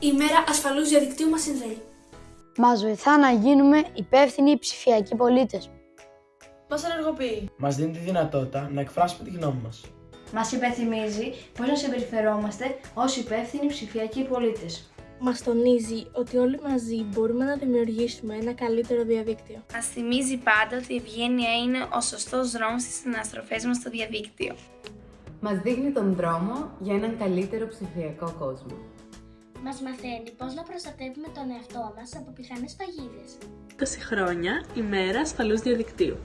Η μέρα ασφαλούς διαδικτύου μας συνδέει. Μας βοηθά να γίνουμε υπεύθυνοι ψηφιακοί πολίτες. Μας ενεργοποιεί; Μας δίνει τη δυνατότητα να εκφράσουμε τη γνώμη μας. Μας υπενθυμίζει πώς να συμπεριφερόμαστε ως υπεύθυνοι ψηφιακοί πολίτες. Μας τονίζει ότι όλοι μαζί μπορούμε να δημιουργήσουμε ένα καλύτερο διαδίκτυο. Μας θυμίζει πάντα ότι η ευγένεια είναι ο σωστός δρόμος στις αναστροφές μας στο διαδίκτυο. Μας δείχνει τον δρόμο για έναν καλύτερο ψηφιακό κόσμο. Μας μαθαίνει πώς να προστατεύουμε τον εαυτό μας από πιθανές παγίδες. 20 χρόνια ημέρα ασφαλούς διαδικτύου.